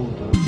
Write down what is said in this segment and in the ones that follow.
tudo.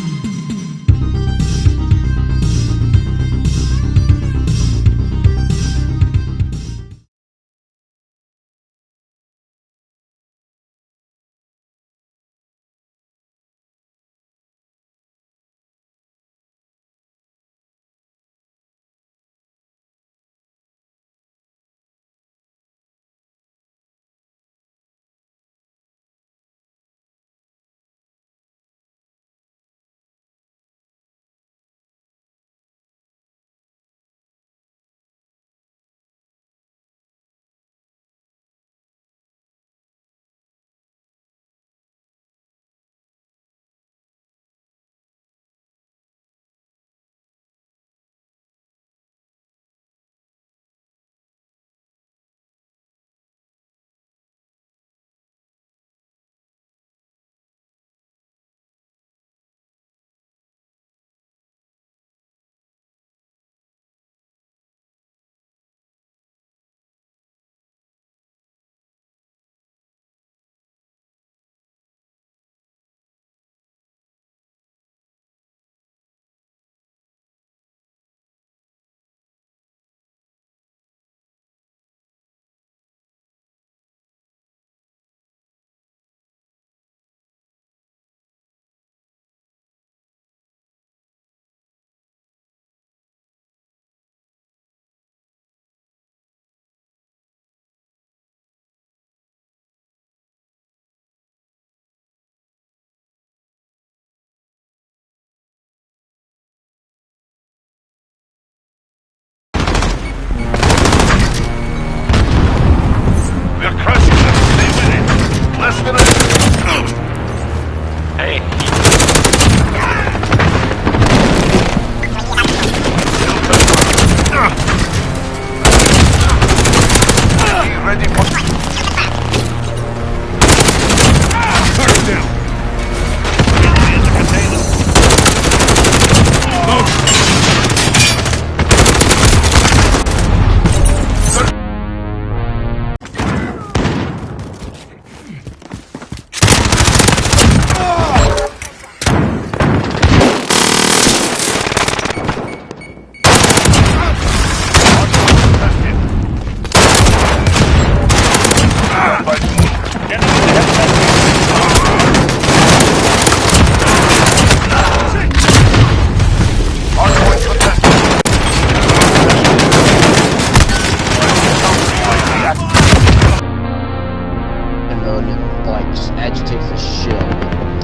And mode like just agitates the shit. out of me.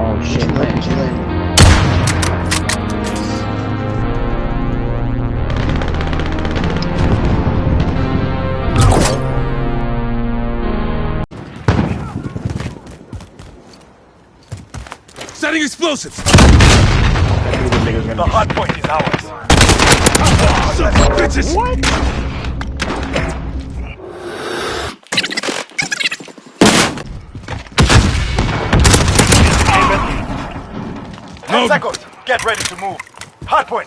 Oh shit, land, she landed. Setting explosives. The hardpoint is ours. Son of bitches. down. Second, get ready to move. Hardpoint.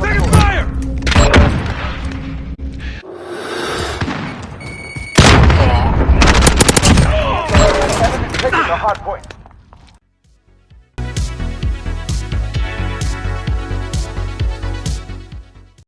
Taking fire! Enemy taking the hardpoint.